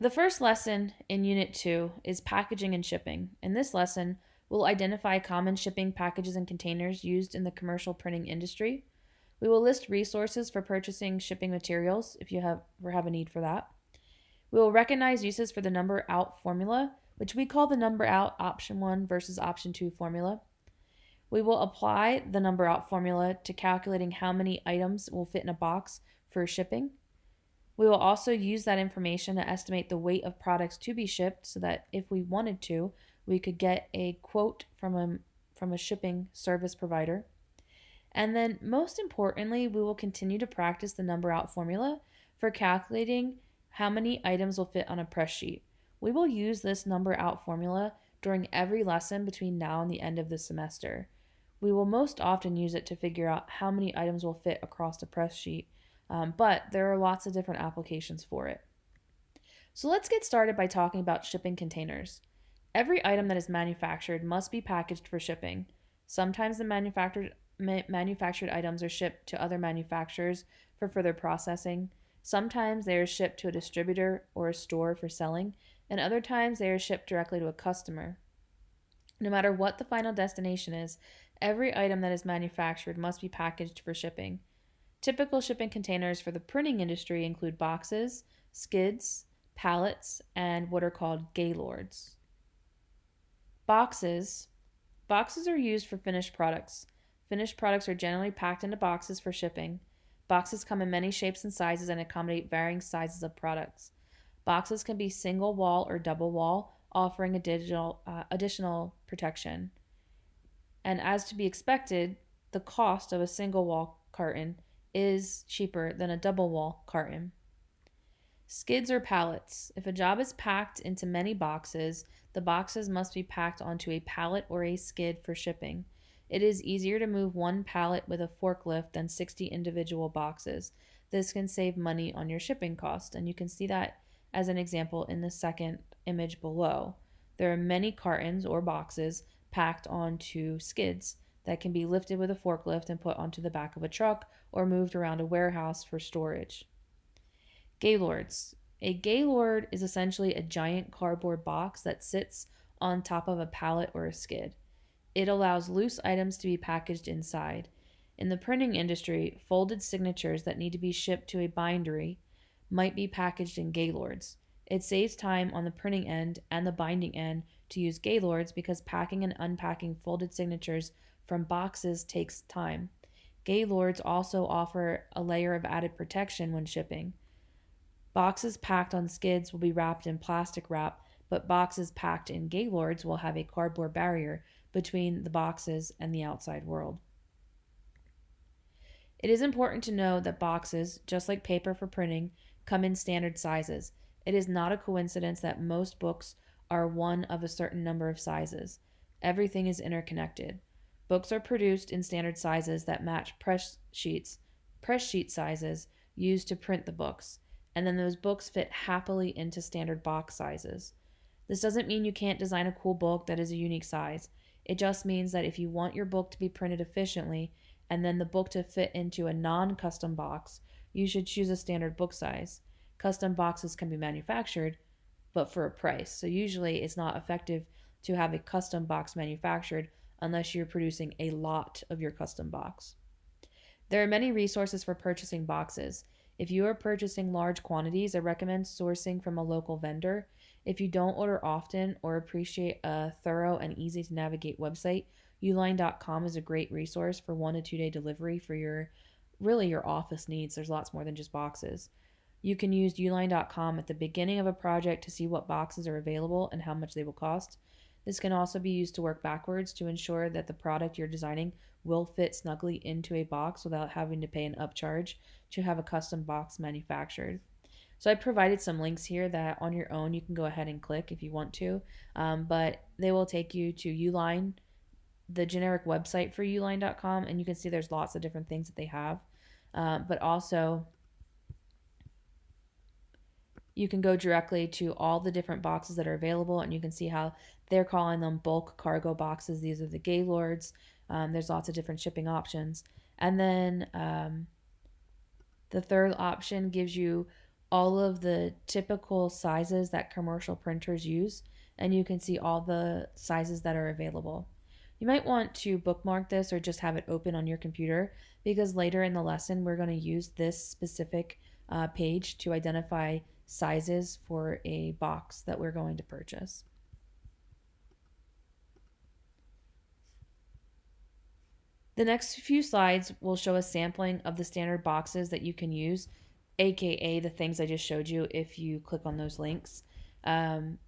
The first lesson in Unit 2 is packaging and shipping. In this lesson, we'll identify common shipping packages and containers used in the commercial printing industry. We will list resources for purchasing shipping materials if you have, ever have a need for that. We will recognize uses for the number out formula, which we call the number out option 1 versus option 2 formula. We will apply the number out formula to calculating how many items will fit in a box for shipping. We will also use that information to estimate the weight of products to be shipped so that if we wanted to, we could get a quote from a, from a shipping service provider. And then, most importantly, we will continue to practice the number out formula for calculating how many items will fit on a press sheet. We will use this number out formula during every lesson between now and the end of the semester. We will most often use it to figure out how many items will fit across the press sheet, um, but there are lots of different applications for it. So let's get started by talking about shipping containers. Every item that is manufactured must be packaged for shipping. Sometimes the manufactured ma- manufactured items are shipped to other manufacturers for further processing. Sometimes they are shipped to a distributor or a store for selling, and other times they are shipped directly to a customer. No matter what the final destination is, every item that is manufactured must be packaged for shipping. Typical shipping containers for the printing industry include boxes, skids, pallets, and what are called gaylords. Boxes. Boxes are used for finished products. Finished products are generally packed into boxes for shipping. Boxes come in many shapes and sizes and accommodate varying sizes of products. Boxes can be single wall or double wall, offering additional, uh, additional protection. And as to be expected, the cost of a single wall carton is cheaper than a double wall carton. Skids or pallets. If a job is packed into many boxes, the boxes must be packed onto a pallet or a skid for shipping. It is easier to move one pallet with a forklift than 60 individual boxes. This can save money on your shipping cost, and you can see that as an example in the second image below. There are many cartons or boxes packed onto skids that can be lifted with a forklift and put onto the back of a truck or moved around a warehouse for storage. Gaylords. A gaylord is essentially a giant cardboard box that sits on top of a pallet or a skid. It allows loose items to be packaged inside. In the printing industry, folded signatures that need to be shipped to a bindery might be packaged in gaylords. It saves time on the printing end and the binding end to use gaylords because packing and unpacking folded signatures from boxes takes time. Gaylords also offer a layer of added protection when shipping. Boxes packed on skids will be wrapped in plastic wrap, but boxes packed in gaylords will have a cardboard barrier between the boxes and the outside world. It is important to know that boxes, just like paper for printing, come in standard sizes. It is not a coincidence that most books are one of a certain number of sizes. Everything is interconnected. Books are produced in standard sizes that match press sheets, press sheet sizes used to print the books, and then those books fit happily into standard box sizes. This doesn't mean you can't design a cool book that is a unique size. It just means that if you want your book to be printed efficiently and then the book to fit into a non custom box, you should choose a standard book size. Custom boxes can be manufactured, but for a price. So usually it's not effective to have a custom box manufactured unless you're producing a lot of your custom box. There are many resources for purchasing boxes. If you are purchasing large quantities, I recommend sourcing from a local vendor. If you don't order often or appreciate a thorough and easy to navigate website, uline.com is a great resource for one to two day delivery for your really your office needs. There's lots more than just boxes. You can use uline.com at the beginning of a project to see what boxes are available and how much they will cost. This can also be used to work backwards to ensure that the product you're designing will fit snugly into a box without having to pay an upcharge to have a custom box manufactured. So I provided some links here that on your own you can go ahead and click if you want to, um, but they will take you to Uline, the generic website for uline.com, and you can see there's lots of different things that they have. Uh, but also, you can go directly to all the different boxes that are available, and you can see how they're calling them bulk cargo boxes. These are the Gaylords. Um, there's lots of different shipping options. And then um, the third option gives you all of the typical sizes that commercial printers use, and you can see all the sizes that are available. You might want to bookmark this or just have it open on your computer because later in the lesson we're going to use this specific uh, page to identify sizes for a box that we're going to purchase. The next few slides will show a sampling of the standard boxes that you can use, aka the things I just showed you if you click on those links. Um,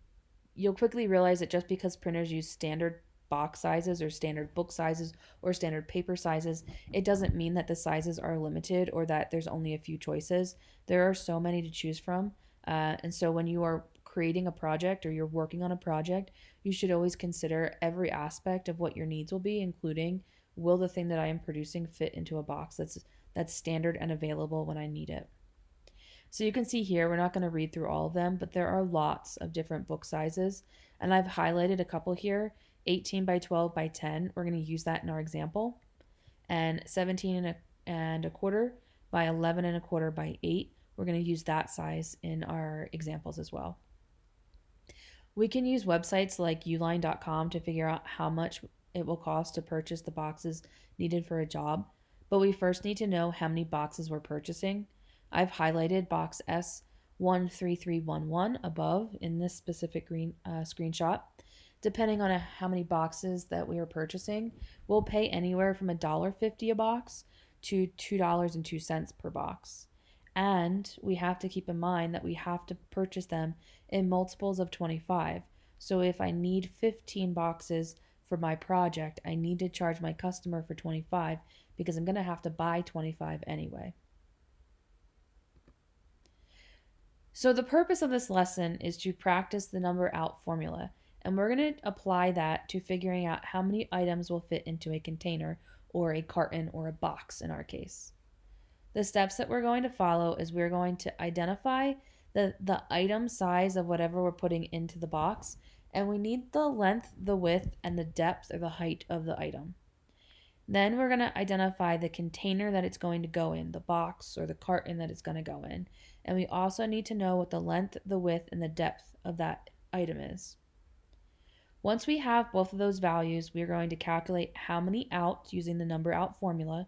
you'll quickly realize that just because printers use standard box sizes or standard book sizes or standard paper sizes, it doesn't mean that the sizes are limited or that there's only a few choices. There are so many to choose from. Uh, and so when you are creating a project or you're working on a project, you should always consider every aspect of what your needs will be, including will the thing that I am producing fit into a box that's that's standard and available when I need it. So you can see here, we're not going to read through all of them, but there are lots of different book sizes. And I've highlighted a couple here 18 by 12 by 10. We're going to use that in our example. And 17 and a, and a quarter by 11 and a quarter by 8. We're going to use that size in our examples as well. We can use websites like uline.com to figure out how much it will cost to purchase the boxes needed for a job, but we first need to know how many boxes we're purchasing. I've highlighted box S13311 above in this specific green uh, screenshot depending on a, how many boxes that we are purchasing, we'll pay anywhere from $1.50 a box to $2.02 per box. And we have to keep in mind that we have to purchase them in multiples of 25. So if I need 15 boxes for my project, I need to charge my customer for 25 because I'm going to have to buy 25 anyway. So the purpose of this lesson is to practice the number out formula and we're going to apply that to figuring out how many items will fit into a container or a carton or a box in our case. The steps that we're going to follow is we're going to identify the, the item size of whatever we're putting into the box, and we need the length, the width, and the depth or the height of the item. Then we're going to identify the container that it's going to go in, the box or the carton that it's going to go in. And we also need to know what the length, the width, and the depth of that item is. Once we have both of those values, we are going to calculate how many outs using the number out formula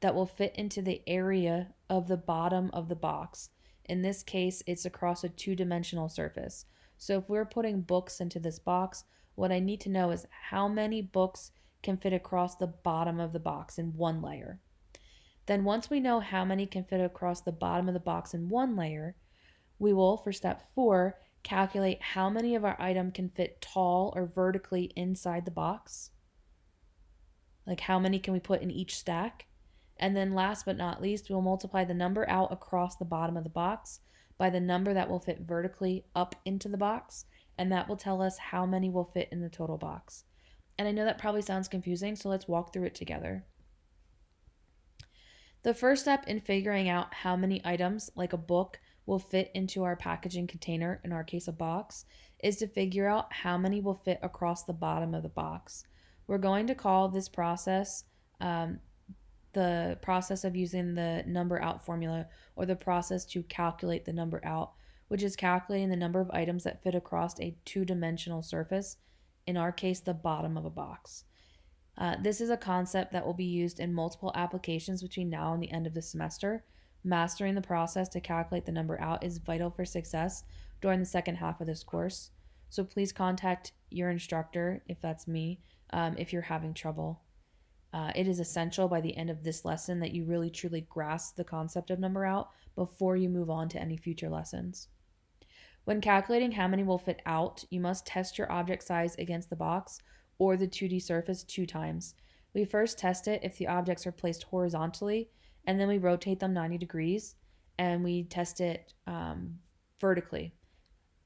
that will fit into the area of the bottom of the box. In this case, it's across a two-dimensional surface. So if we're putting books into this box, what I need to know is how many books can fit across the bottom of the box in one layer. Then once we know how many can fit across the bottom of the box in one layer, we will, for step four, calculate how many of our item can fit tall or vertically inside the box. Like how many can we put in each stack? And then last but not least, we'll multiply the number out across the bottom of the box by the number that will fit vertically up into the box, and that will tell us how many will fit in the total box. And I know that probably sounds confusing, so let's walk through it together. The first step in figuring out how many items, like a book, will fit into our packaging container, in our case a box, is to figure out how many will fit across the bottom of the box. We're going to call this process um, the process of using the number out formula or the process to calculate the number out, which is calculating the number of items that fit across a two-dimensional surface, in our case the bottom of a box. Uh, this is a concept that will be used in multiple applications between now and the end of the semester, Mastering the process to calculate the number out is vital for success during the second half of this course. So please contact your instructor, if that's me, um, if you're having trouble. Uh, it is essential by the end of this lesson that you really truly grasp the concept of number out before you move on to any future lessons. When calculating how many will fit out, you must test your object size against the box or the 2D surface two times. We first test it if the objects are placed horizontally and then we rotate them 90 degrees and we test it um, vertically.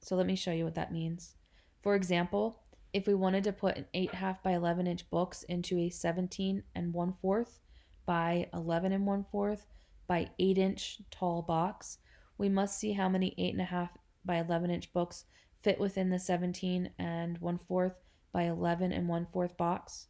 So let me show you what that means. For example, if we wanted to put an 8 half by 11 inch books into a 17 and 1 fourth by 11 and 1 fourth by 8 inch tall box, we must see how many 8.5 by 11 inch books fit within the 17 and 1 fourth by 11 and 1 fourth box.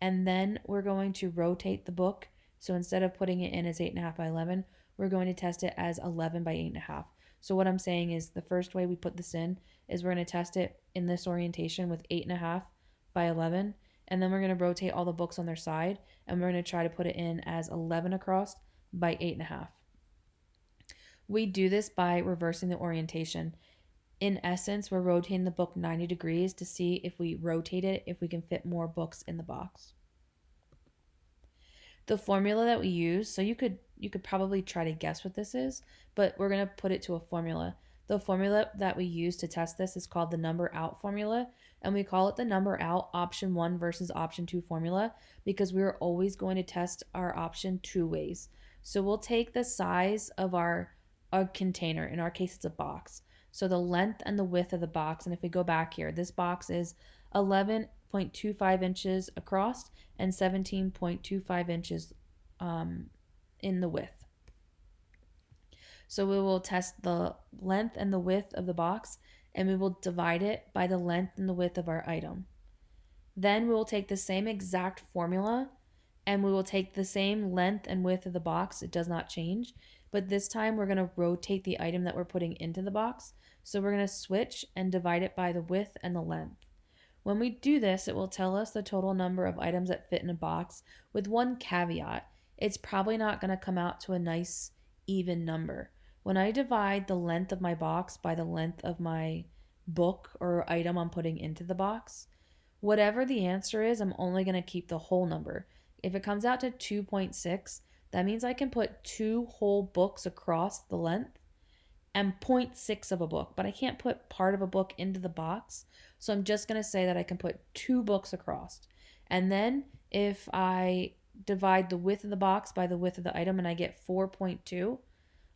And then we're going to rotate the book so instead of putting it in as 8.5 by 11, we're going to test it as 11 by 8.5. So what I'm saying is the first way we put this in is we're going to test it in this orientation with 8.5 by 11. And then we're going to rotate all the books on their side. And we're going to try to put it in as 11 across by 8.5. We do this by reversing the orientation. In essence, we're rotating the book 90 degrees to see if we rotate it, if we can fit more books in the box. The formula that we use, so you could you could probably try to guess what this is, but we're going to put it to a formula. The formula that we use to test this is called the number out formula, and we call it the number out option 1 versus option 2 formula because we are always going to test our option two ways. So we'll take the size of our, our container, in our case it's a box. So the length and the width of the box, and if we go back here, this box is 11.25 inches across and 17.25 inches um, in the width. So we will test the length and the width of the box and we will divide it by the length and the width of our item. Then we will take the same exact formula and we will take the same length and width of the box. It does not change, but this time we're going to rotate the item that we're putting into the box. So we're going to switch and divide it by the width and the length. When we do this, it will tell us the total number of items that fit in a box with one caveat it's probably not going to come out to a nice even number. When I divide the length of my box by the length of my book or item I'm putting into the box, whatever the answer is, I'm only going to keep the whole number. If it comes out to 2.6, that means I can put two whole books across the length and 0.6 of a book, but I can't put part of a book into the box. So I'm just going to say that I can put two books across. And then if I divide the width of the box by the width of the item and I get 4.2,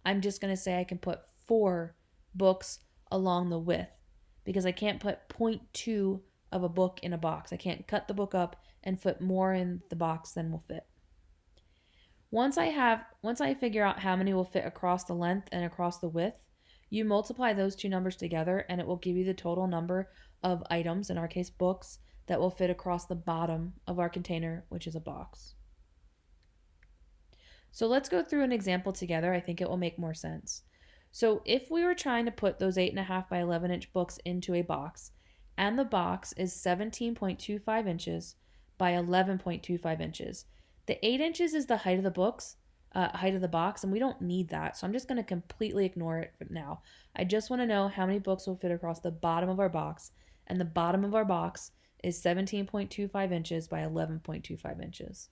I'm just going to say I can put four books along the width because I can't put 0.2 of a book in a box. I can't cut the book up and put more in the box than will fit. Once I have once I figure out how many will fit across the length and across the width, you multiply those two numbers together and it will give you the total number of items, in our case books, that will fit across the bottom of our container, which is a box. So let's go through an example together. I think it will make more sense. So if we were trying to put those 8.5 by 11 inch books into a box, and the box is 17.25 inches by 11.25 inches, the 8 inches is the height of the books, uh, height of the box, and we don't need that. So I'm just going to completely ignore it now. I just want to know how many books will fit across the bottom of our box, and the bottom of our box is 17.25 inches by 11.25 inches.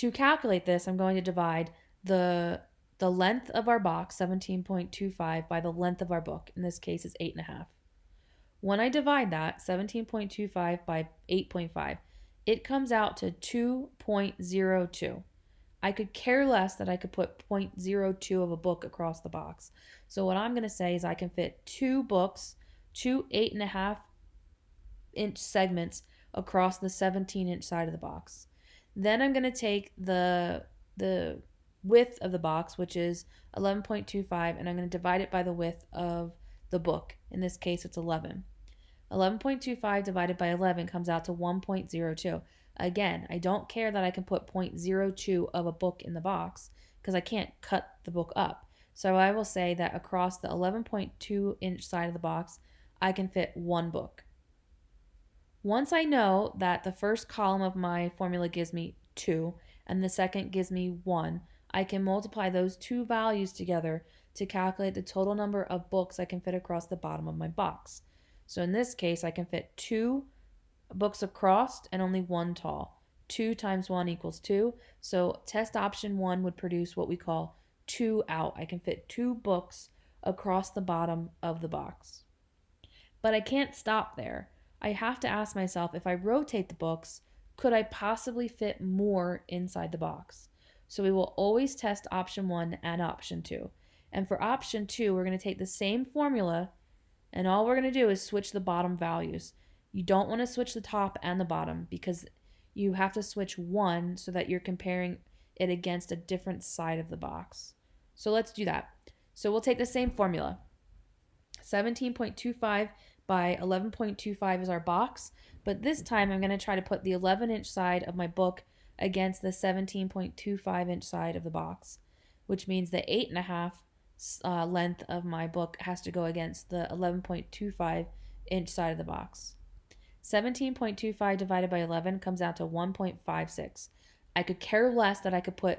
To calculate this, I'm going to divide the the length of our box, 17.25, by the length of our book. In this case, it's 8.5. When I divide that, 17.25 by 8.5, it comes out to 2.02. I could care less that I could put 0.02 of a book across the box. So what I'm going to say is I can fit two books, two 8.5 inch segments across the 17 inch side of the box. Then I'm going to take the the width of the box, which is 11.25, and I'm going to divide it by the width of the book. In this case, it's 11. 11.25 divided by 11 comes out to 1.02. Again, I don't care that I can put 0.02 of a book in the box because I can't cut the book up. So I will say that across the 11.2 inch side of the box, I can fit one book. Once I know that the first column of my formula gives me 2 and the second gives me 1, I can multiply those two values together to calculate the total number of books I can fit across the bottom of my box. So in this case, I can fit two books across and only one tall. 2 times 1 equals 2. So test option 1 would produce what we call 2 out. I can fit two books across the bottom of the box. But I can't stop there. I have to ask myself if I rotate the books, could I possibly fit more inside the box? So we will always test option one and option two. And for option two, we're going to take the same formula and all we're going to do is switch the bottom values. You don't want to switch the top and the bottom because you have to switch one so that you're comparing it against a different side of the box. So let's do that. So we'll take the same formula. 17.25 by 11.25 is our box, but this time I'm going to try to put the 11 inch side of my book against the 17.25 inch side of the box, which means the 8.5 uh, length of my book has to go against the 11.25 inch side of the box. 17.25 divided by 11 comes out to 1.56. I could care less that I could put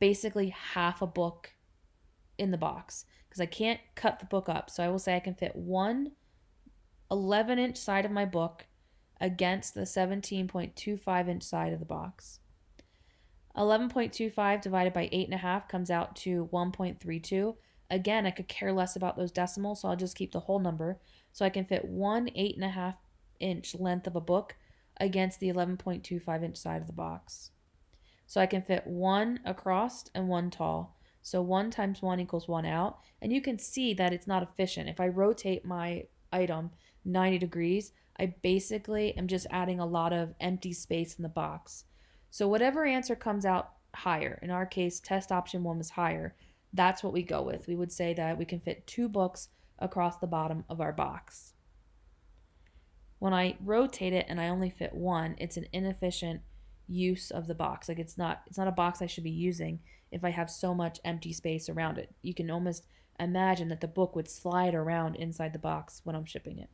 basically half a book in the box because I can't cut the book up. So I will say I can fit one 11 inch side of my book against the 17.25 inch side of the box. 11.25 divided by 8.5 comes out to 1.32. Again, I could care less about those decimals, so I'll just keep the whole number. So I can fit one 8.5 inch length of a book against the 11.25 inch side of the box. So I can fit one across and one tall. So 1 times 1 equals 1 out. And you can see that it's not efficient. If I rotate my item 90 degrees, I basically am just adding a lot of empty space in the box. So whatever answer comes out higher, in our case, test option 1 was higher, that's what we go with. We would say that we can fit two books across the bottom of our box. When I rotate it and I only fit one, it's an inefficient use of the box. Like it's not it's not a box I should be using if I have so much empty space around it. You can almost imagine that the book would slide around inside the box when I'm shipping it.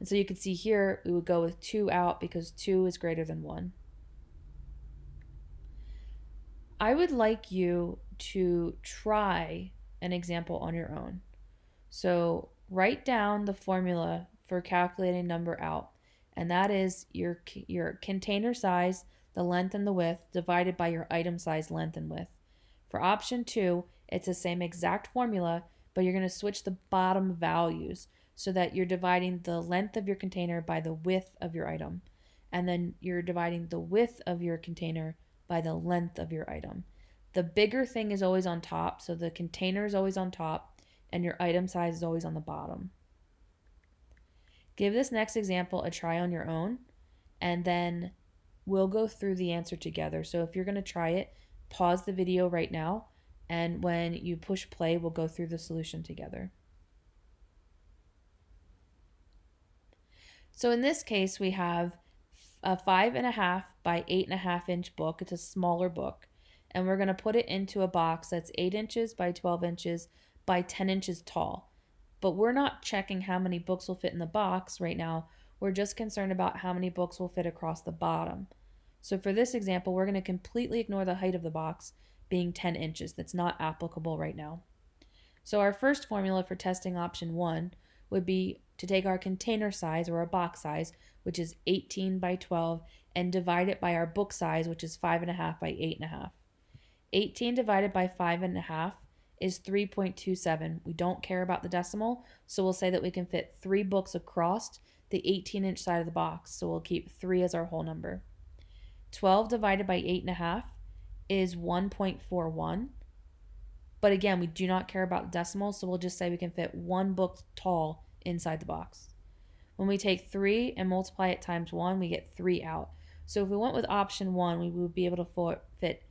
And so you can see here we would go with 2 out because 2 is greater than 1. I would like you to try an example on your own. So write down the formula for calculating number out and that is your your container size, the length and the width divided by your item size length and width. For option 2, it's the same exact formula, but you're going to switch the bottom values so that you're dividing the length of your container by the width of your item. And then you're dividing the width of your container by the length of your item. The bigger thing is always on top, so the container is always on top, and your item size is always on the bottom. Give this next example a try on your own, and then we'll go through the answer together. So if you're going to try it, pause the video right now, and when you push play, we'll go through the solution together. So in this case, we have a five and a half by eight and a half inch book. It's a smaller book. And we're going to put it into a box that's eight inches by 12 inches by 10 inches tall. But we're not checking how many books will fit in the box right now. We're just concerned about how many books will fit across the bottom. So for this example, we're going to completely ignore the height of the box being 10 inches. That's not applicable right now. So our first formula for testing option 1 would be to take our container size or our box size, which is 18 by 12, and divide it by our book size, which is 5.5 by 8.5. 18 divided by 5.5 is 3.27. We don't care about the decimal, so we'll say that we can fit three books across the 18 inch side of the box, so we'll keep 3 as our whole number. 12 divided by 8.5 is 1.41. But again, we do not care about decimals, so we'll just say we can fit one book tall inside the box. When we take 3 and multiply it times 1, we get 3 out. So if we went with option 1, we would be able to fit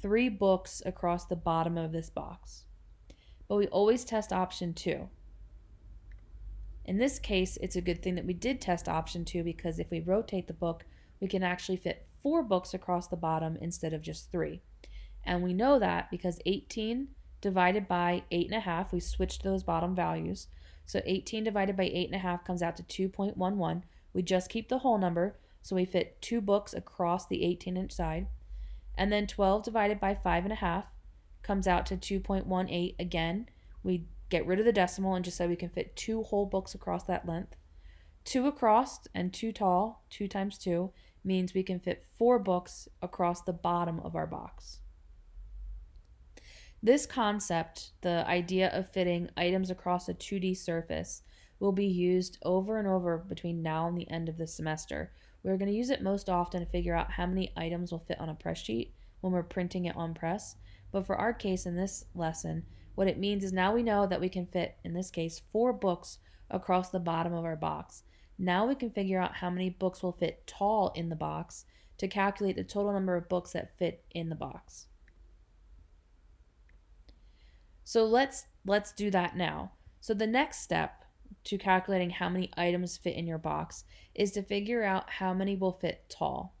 3 books across the bottom of this box but we always test option 2. In this case, it's a good thing that we did test option 2 because if we rotate the book, we can actually fit 4 books across the bottom instead of just 3. And we know that because 18 divided by 8.5, we switched those bottom values. So 18 divided by 8.5 comes out to 2.11. We just keep the whole number, so we fit 2 books across the 18 inch side. And then 12 divided by 5.5 comes out to 2.18 again. We get rid of the decimal and just say we can fit two whole books across that length. Two across and two tall, two times two, means we can fit four books across the bottom of our box. This concept, the idea of fitting items across a 2D surface, will be used over and over between now and the end of the semester. We're going to use it most often to figure out how many items will fit on a press sheet when we're printing it on press. But for our case in this lesson, what it means is now we know that we can fit, in this case, four books across the bottom of our box. Now we can figure out how many books will fit tall in the box to calculate the total number of books that fit in the box. So let's let's do that now. So the next step to calculating how many items fit in your box is to figure out how many will fit tall.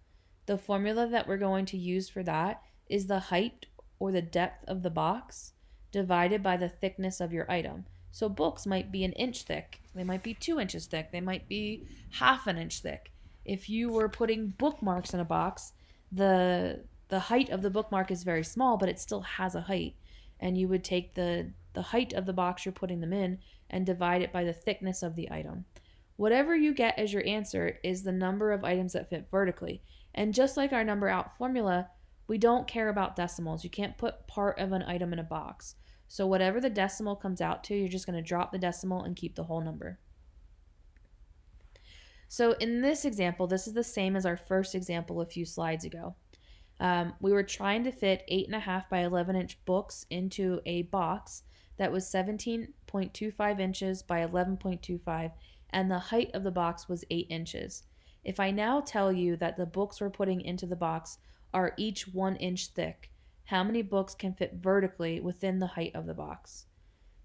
The formula that we're going to use for that is the height or the depth of the box divided by the thickness of your item. So books might be an inch thick, they might be two inches thick, they might be half an inch thick. If you were putting bookmarks in a box, the the height of the bookmark is very small, but it still has a height. And you would take the the height of the box you're putting them in and divide it by the thickness of the item. Whatever you get as your answer is the number of items that fit vertically. And just like our number out formula, we don't care about decimals. You can't put part of an item in a box. So whatever the decimal comes out to, you're just going to drop the decimal and keep the whole number. So in this example, this is the same as our first example a few slides ago. Um, we were trying to fit 8.5 by 11 inch books into a box that was 17.25 inches by 11.25 and the height of the box was 8 inches. If I now tell you that the books we're putting into the box are each 1 inch thick, how many books can fit vertically within the height of the box?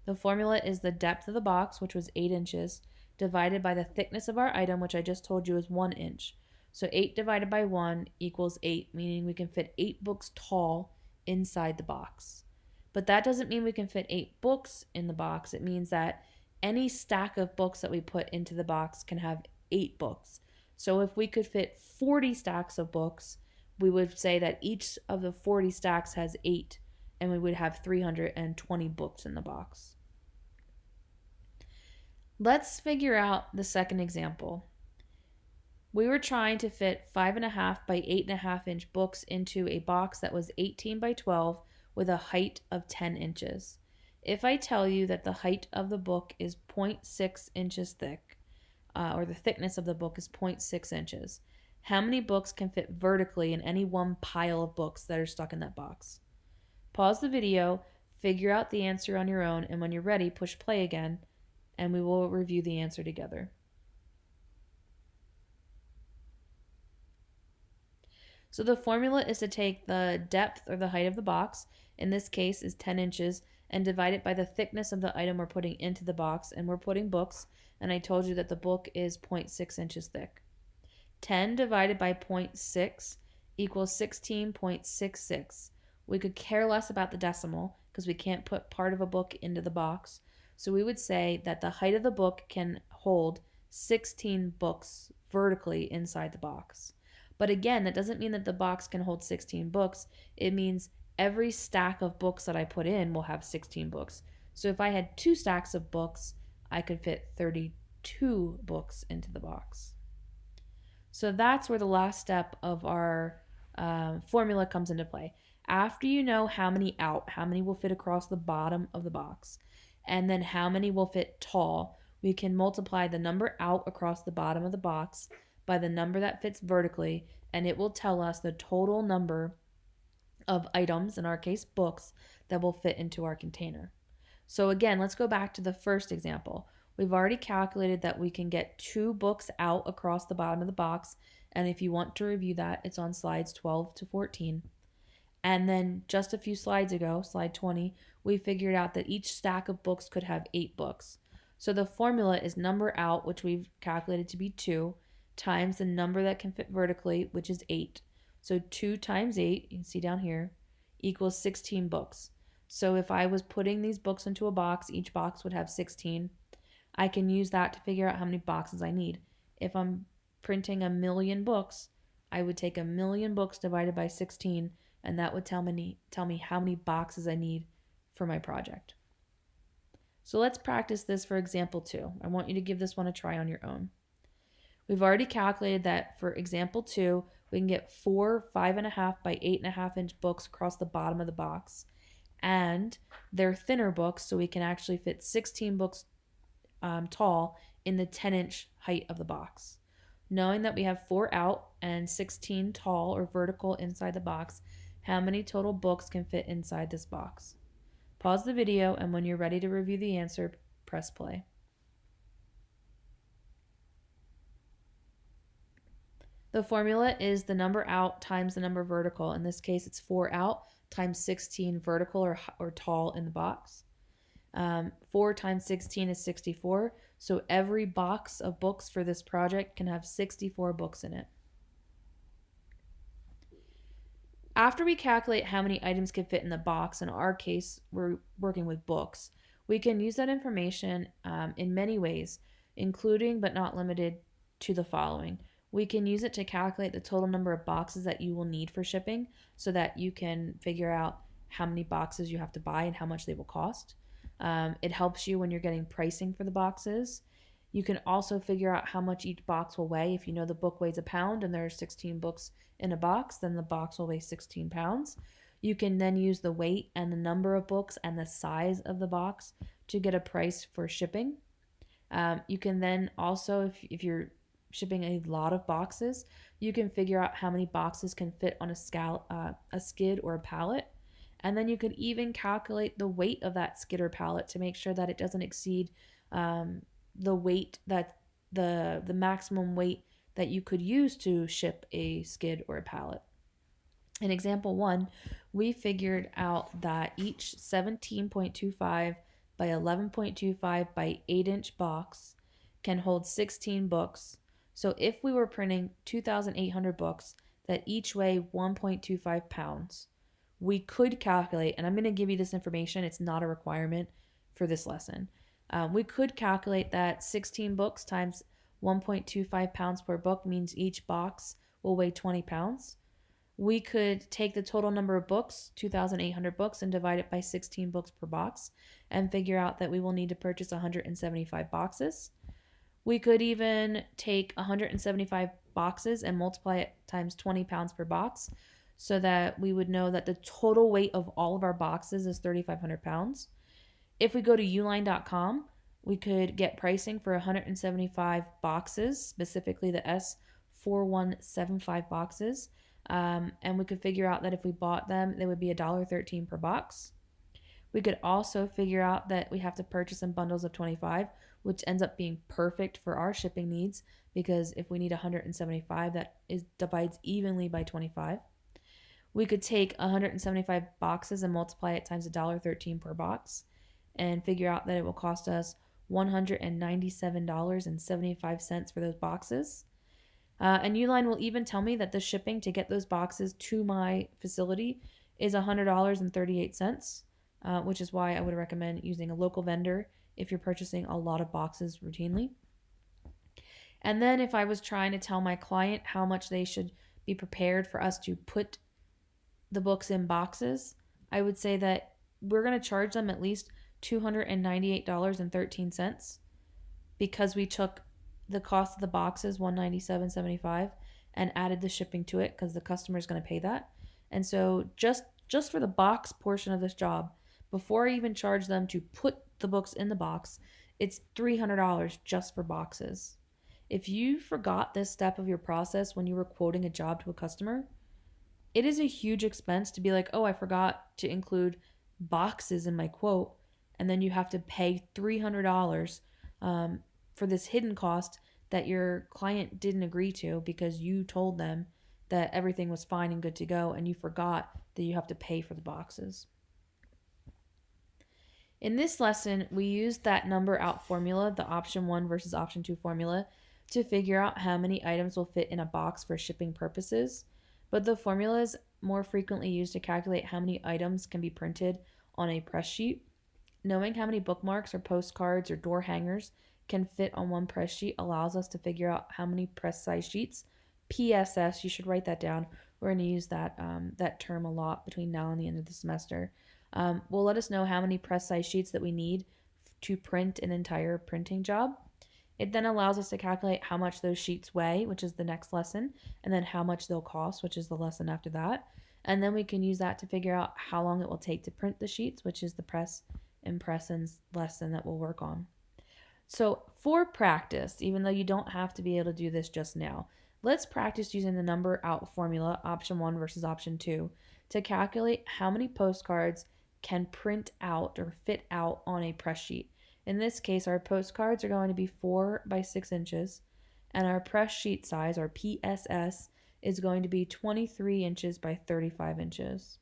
The formula is the depth of the box, which was 8 inches, divided by the thickness of our item, which I just told you is 1 inch. So 8 divided by 1 equals 8, meaning we can fit 8 books tall inside the box. But that doesn't mean we can fit 8 books in the box. It means that any stack of books that we put into the box can have 8 books. So if we could fit 40 stacks of books, we would say that each of the 40 stacks has 8 and we would have 320 books in the box. Let's figure out the second example. We were trying to fit 5.5 by 8.5 inch books into a box that was 18 by 12 with a height of 10 inches. If I tell you that the height of the book is 0.6 inches thick, uh, or the thickness of the book is 0.6 inches, how many books can fit vertically in any one pile of books that are stuck in that box? Pause the video, figure out the answer on your own, and when you're ready, push play again, and we will review the answer together. So the formula is to take the depth or the height of the box, in this case is 10 inches, and divide it by the thickness of the item we're putting into the box. And we're putting books, and I told you that the book is 0.6 inches thick. 10 divided by 0.6 equals 16.66. We could care less about the decimal because we can't put part of a book into the box. So we would say that the height of the book can hold 16 books vertically inside the box. But again, that doesn't mean that the box can hold 16 books. It means every stack of books that I put in will have 16 books. So if I had two stacks of books, I could fit 32 books into the box. So that's where the last step of our um, formula comes into play. After you know how many out, how many will fit across the bottom of the box, and then how many will fit tall, we can multiply the number out across the bottom of the box by the number that fits vertically, and it will tell us the total number of items, in our case books, that will fit into our container. So again, let's go back to the first example. We've already calculated that we can get two books out across the bottom of the box, and if you want to review that, it's on slides 12 to 14. And then just a few slides ago, slide 20, we figured out that each stack of books could have eight books. So the formula is number out, which we've calculated to be 2, times the number that can fit vertically, which is 8. So 2 times 8, you can see down here, equals 16 books. So if I was putting these books into a box, each box would have 16. I can use that to figure out how many boxes I need. If I'm printing a million books, I would take a million books divided by 16, and that would tell me, tell me how many boxes I need for my project. So let's practice this for example two. I want you to give this one a try on your own. We've already calculated that for example two, we can get four five and a half by eight and a half inch books across the bottom of the box. And they're thinner books, so we can actually fit 16 books um, tall in the 10 inch height of the box. Knowing that we have four out and 16 tall or vertical inside the box, how many total books can fit inside this box? Pause the video, and when you're ready to review the answer, press play. The formula is the number out times the number vertical. In this case, it's 4 out times 16 vertical or, or tall in the box. Um, 4 times 16 is 64. So every box of books for this project can have 64 books in it. After we calculate how many items can fit in the box, in our case, we're working with books, we can use that information um, in many ways, including but not limited to the following. We can use it to calculate the total number of boxes that you will need for shipping so that you can figure out how many boxes you have to buy and how much they will cost. Um, it helps you when you're getting pricing for the boxes. You can also figure out how much each box will weigh. If you know the book weighs a pound and there are 16 books in a box, then the box will weigh 16 pounds. You can then use the weight and the number of books and the size of the box to get a price for shipping. Um, you can then also, if, if you're shipping a lot of boxes, you can figure out how many boxes can fit on a, scal- uh, a skid or a pallet. And then you could even calculate the weight of that skid or pallet to make sure that it doesn't exceed um, the weight that the the maximum weight that you could use to ship a skid or a pallet. In example one, we figured out that each 17.25 by 11.25 by 8 inch box can hold 16 books. So if we were printing 2,800 books that each weigh 1.25 pounds, we could calculate, and I'm going to give you this information, it's not a requirement for this lesson. Um, we could calculate that 16 books times 1.25 pounds per book means each box will weigh 20 pounds. We could take the total number of books, 2,800 books, and divide it by 16 books per box and figure out that we will need to purchase 175 boxes. We could even take 175 boxes and multiply it times 20 pounds per box so that we would know that the total weight of all of our boxes is 3,500 pounds. If we go to uline.com, we could get pricing for 175 boxes, specifically the S4175 boxes. Um, and we could figure out that if we bought them, they would be $1.13 per box. We could also figure out that we have to purchase in bundles of 25, which ends up being perfect for our shipping needs because if we need 175, that is divides evenly by 25. We could take 175 boxes and multiply it times $1.13 per box and figure out that it will cost us $197.75 for those boxes. Uh, and Uline will even tell me that the shipping to get those boxes to my facility is $100.38, uh, which is why I would recommend using a local vendor if you're purchasing a lot of boxes routinely. And then if I was trying to tell my client how much they should be prepared for us to put the books in boxes, I would say that we're going to charge them at least $298.13 because we took the cost of the boxes 197.75 and added the shipping to it because the customer is going to pay that. And so just just for the box portion of this job, before I even charge them to put the books in the box, it's $300 just for boxes. If you forgot this step of your process when you were quoting a job to a customer, it is a huge expense to be like, "Oh, I forgot to include boxes in my quote." and then you have to pay $300 um, for this hidden cost that your client didn't agree to because you told them that everything was fine and good to go and you forgot that you have to pay for the boxes. In this lesson, we used that number out formula, the option 1 versus option 2 formula, to figure out how many items will fit in a box for shipping purposes. But the formula is more frequently used to calculate how many items can be printed on a press sheet. Knowing how many bookmarks or postcards or door hangers can fit on one press sheet allows us to figure out how many press size sheets. PSS, you should write that down. We're going to use that um, that term a lot between now and the end of the semester. Um, will let us know how many press size sheets that we need to print an entire printing job. It then allows us to calculate how much those sheets weigh, which is the next lesson, and then how much they'll cost, which is the lesson after that. And then we can use that to figure out how long it will take to print the sheets, which is the press impressions lesson that we'll work on. So, for practice, even though you don't have to be able to do this just now, let's practice using the number out formula, option one versus option two, to calculate how many postcards can print out or fit out on a press sheet. In this case, our postcards are going to be four by six inches, and our press sheet size, our PSS, is going to be 23 inches by 35 inches.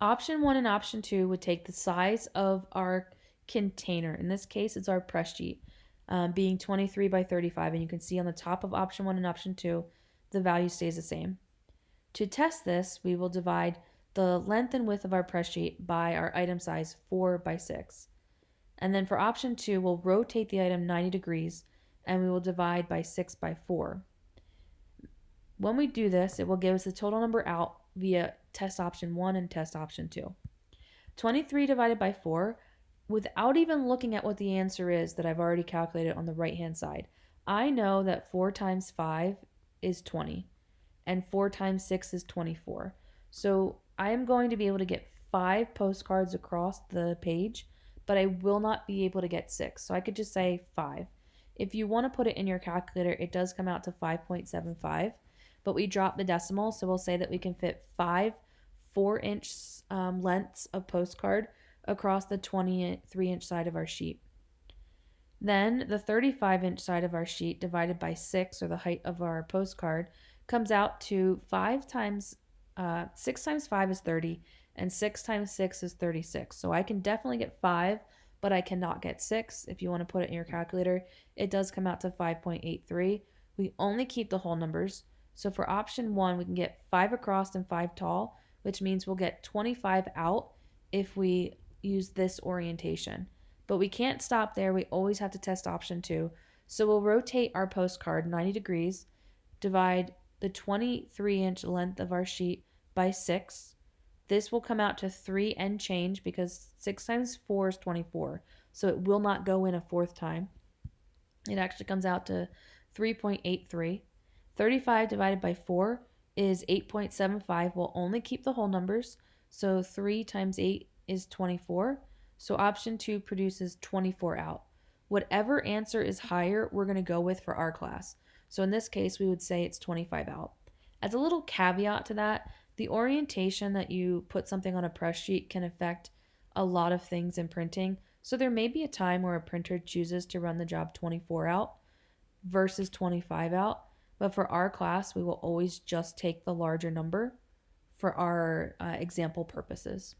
Option one and option two would take the size of our container. In this case, it's our press sheet, um, being 23 by 35. And you can see on the top of option one and option two, the value stays the same. To test this, we will divide the length and width of our press sheet by our item size 4 by 6. And then for option 2, we'll rotate the item 90 degrees and we will divide by 6 by 4. When we do this, it will give us the total number out via test option 1 and test option 2. 23 divided by 4, without even looking at what the answer is that I've already calculated on the right hand side, I know that 4 times 5 is 20 and 4 times 6 is 24. So I am going to be able to get 5 postcards across the page, but I will not be able to get 6. So I could just say 5. If you want to put it in your calculator, it does come out to 5.75, but we drop the decimal, so we'll say that we can fit 5 4 inch um, lengths of postcard across the 23 inch side of our sheet. Then the 35 inch side of our sheet divided by 6, or the height of our postcard, comes out to 5 times, uh, 6 times 5 is 30, and 6 times 6 is 36. So I can definitely get 5, but I cannot get 6. If you want to put it in your calculator, it does come out to 5.83. We only keep the whole numbers. So for option 1, we can get 5 across and 5 tall, which means we'll get 25 out if we use this orientation. But we can't stop there. We always have to test option two. So we'll rotate our postcard 90 degrees, divide the 23 inch length of our sheet by 6. This will come out to 3 and change because 6 times 4 is 24. So it will not go in a fourth time. It actually comes out to 3.83. 35 divided by 4 is 8.75. We'll only keep the whole numbers. So 3 times 8 is 24. So option two produces 24 out. Whatever answer is higher, we're going to go with for our class. So in this case, we would say it's 25 out. As a little caveat to that, the orientation that you put something on a press sheet can affect a lot of things in printing. So there may be a time where a printer chooses to run the job 24 out versus 25 out. But for our class, we will always just take the larger number for our uh, example purposes.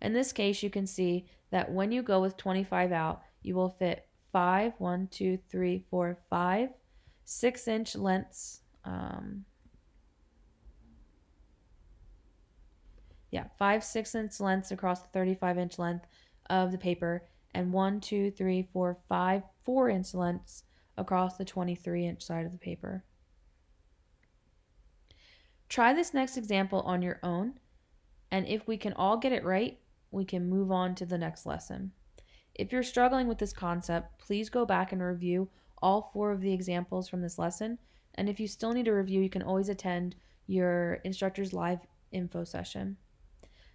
In this case, you can see that when you go with 25 out, you will fit 5, 1, 2, 3, 4, 5, 6 inch lengths. Um, yeah, 5, 6 inch lengths across the 35 inch length of the paper, and 1, 2, 3, 4, 5, 4 inch lengths across the 23 inch side of the paper. Try this next example on your own, and if we can all get it right, we can move on to the next lesson. If you're struggling with this concept, please go back and review all four of the examples from this lesson. And if you still need a review, you can always attend your instructor's live info session.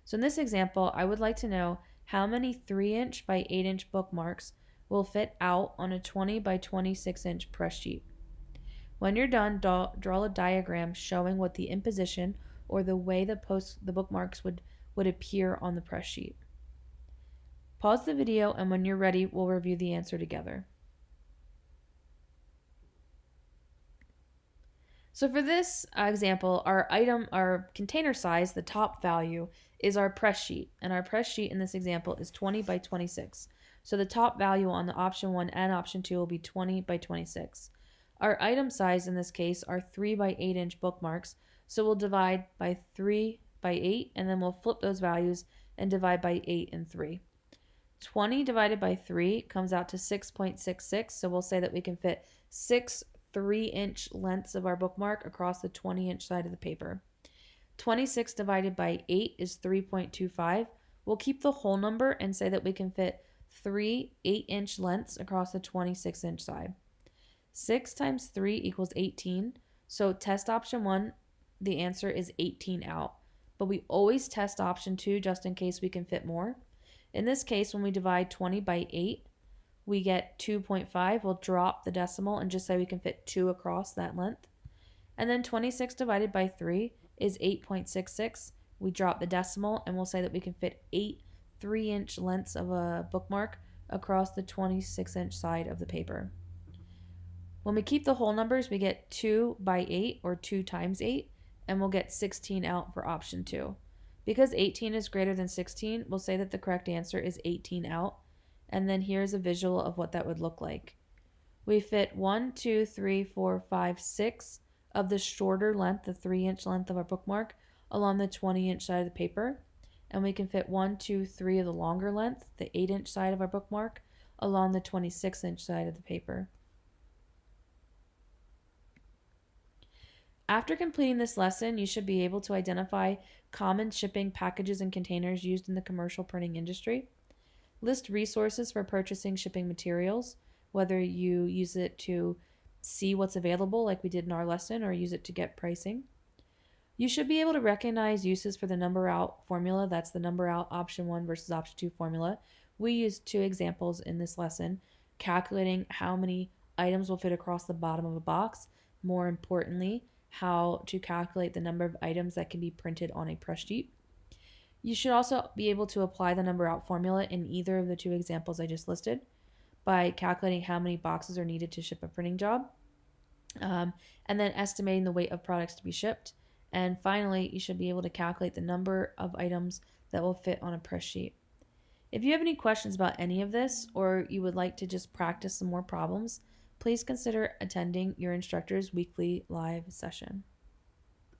So in this example, I would like to know how many 3 inch by 8 inch bookmarks will fit out on a 20 by 26 inch press sheet. When you're done, draw, draw a diagram showing what the imposition or the way the post the bookmarks would would appear on the press sheet. Pause the video and when you're ready, we'll review the answer together. So for this uh, example, our item, our container size, the top value, is our press sheet. And our press sheet in this example is 20 by 26. So the top value on the option 1 and option 2 will be 20 by 26. Our item size in this case are 3 by 8 inch bookmarks. So we'll divide by 3 by 8, and then we'll flip those values and divide by 8 and 3. 20 divided by 3 comes out to 6.66, so we'll say that we can fit 6 3-inch lengths of our bookmark across the 20-inch side of the paper. 26 divided by 8 is 3.25. We'll keep the whole number and say that we can fit 3 8-inch lengths across the 26-inch side. 6 times 3 equals 18. So test option 1, the answer is 18 out but we always test option 2 just in case we can fit more. In this case, when we divide 20 by 8, we get 2.5. We'll drop the decimal and just say we can fit 2 across that length. And then 26 divided by 3 is 8.66. We drop the decimal and we'll say that we can fit 8 3 inch lengths of a bookmark across the 26 inch side of the paper. When we keep the whole numbers, we get 2 by 8 or 2 times 8 and we'll get 16 out for option 2. Because 18 is greater than 16, we'll say that the correct answer is 18 out. And then here's a visual of what that would look like. We fit 1, 2, 3, 4, 5, 6 of the shorter length, the 3 inch length of our bookmark, along the 20 inch side of the paper. And we can fit 1, 2, 3 of the longer length, the 8 inch side of our bookmark, along the 26 inch side of the paper. After completing this lesson, you should be able to identify common shipping packages and containers used in the commercial printing industry. List resources for purchasing shipping materials, whether you use it to see what's available, like we did in our lesson, or use it to get pricing. You should be able to recognize uses for the number out formula. That's the number out option one versus option two formula. We used two examples in this lesson, calculating how many items will fit across the bottom of a box. More importantly, how to calculate the number of items that can be printed on a press sheet. You should also be able to apply the number out formula in either of the two examples I just listed by calculating how many boxes are needed to ship a printing job, um, and then estimating the weight of products to be shipped. And finally, you should be able to calculate the number of items that will fit on a press sheet. If you have any questions about any of this, or you would like to just practice some more problems, please consider attending your instructor's weekly live session.